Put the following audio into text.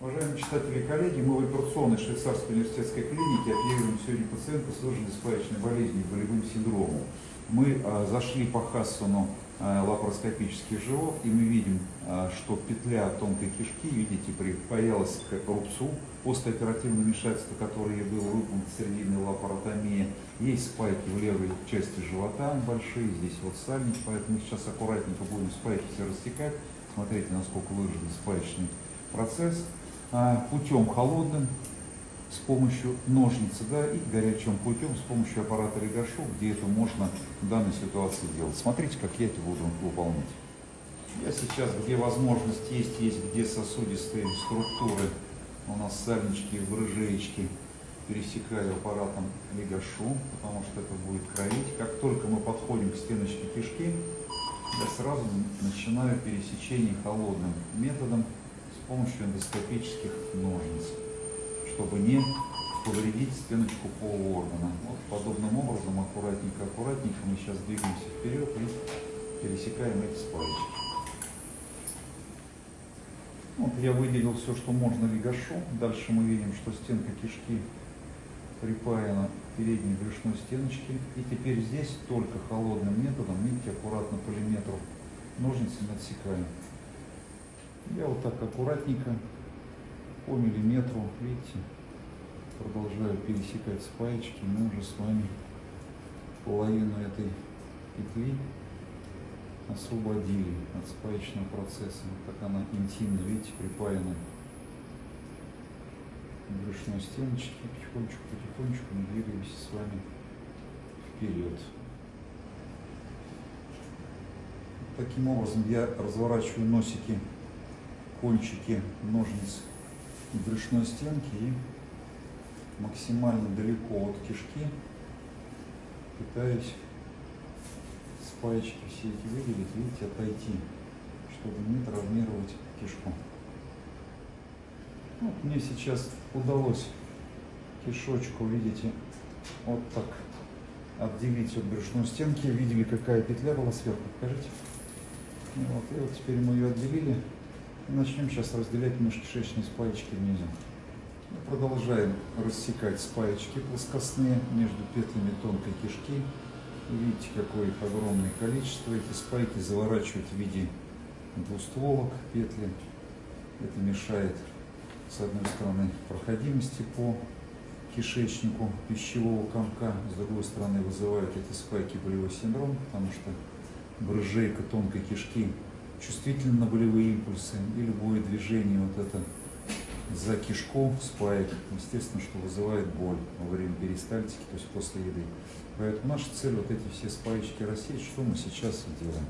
Уважаемые читатели и коллеги, мы в операционной швейцарской университетской клинике объявляем сегодня пациента с спаечной болезнью, болевым синдромом. Мы а, зашли по Хассону а, лапароскопический живот, и мы видим, а, что петля тонкой кишки, видите, припаялась к рубцу после оперативного вмешательства, которое было выполнено срединной лапаротомии. Есть спайки в левой части живота большие, здесь вот сальник, поэтому мы сейчас аккуратненько будем спайки все растекать. Смотрите, насколько выражен спаечный процесс. А, путем холодным, с помощью ножницы, да, и горячим путем с помощью аппарата Регашо, где это можно в данной ситуации делать. Смотрите, как я это буду выполнять. Я сейчас, где возможность есть, есть где сосудистые структуры, у нас сальнички, брыжеечки, пересекаю аппаратом Легашу, потому что это будет кровить. Как только мы подходим к стеночке кишки, я сразу начинаю пересечение холодным методом помощью эндоскопических ножниц, чтобы не повредить стеночку полуоргана. Вот подобным образом, аккуратненько, аккуратненько мы сейчас двигаемся вперед и пересекаем эти спаечки. Вот я выделил все, что можно легашу. Дальше мы видим, что стенка кишки припаяна к передней брюшной стеночке. И теперь здесь только холодным методом, видите, аккуратно по миллиметру ножницами отсекаем. Я вот так аккуратненько по миллиметру, видите, продолжаю пересекать спаечки. Мы уже с вами половину этой петли освободили от спаечного процесса. Вот так она интимно, видите, припаяна брюшной стеночке. Потихонечку, потихонечку мы двигаемся с вами вперед. Таким образом я разворачиваю носики кончики ножниц брюшной стенки и максимально далеко от кишки пытаюсь с паечки все эти выделить, видите, отойти, чтобы не травмировать кишку. Вот мне сейчас удалось кишочку, видите, вот так отделить от брюшной стенки. Видели, какая петля была сверху, покажите. Вот, и вот теперь мы ее отделили. Начнем сейчас разделять межкишечные спаечки внизу. Продолжаем рассекать спаечки плоскостные между петлями тонкой кишки. Видите, какое их огромное количество. Эти спайки заворачивают в виде двустволок петли. Это мешает, с одной стороны, проходимости по кишечнику пищевого комка, с другой стороны, вызывают эти спайки болевой синдром, потому что брыжейка тонкой кишки чувствительны на болевые импульсы и любое движение вот это за кишку спаек, естественно, что вызывает боль во время перистальтики, то есть после еды. Поэтому наша цель вот эти все спаечки рассеять, что мы сейчас и делаем.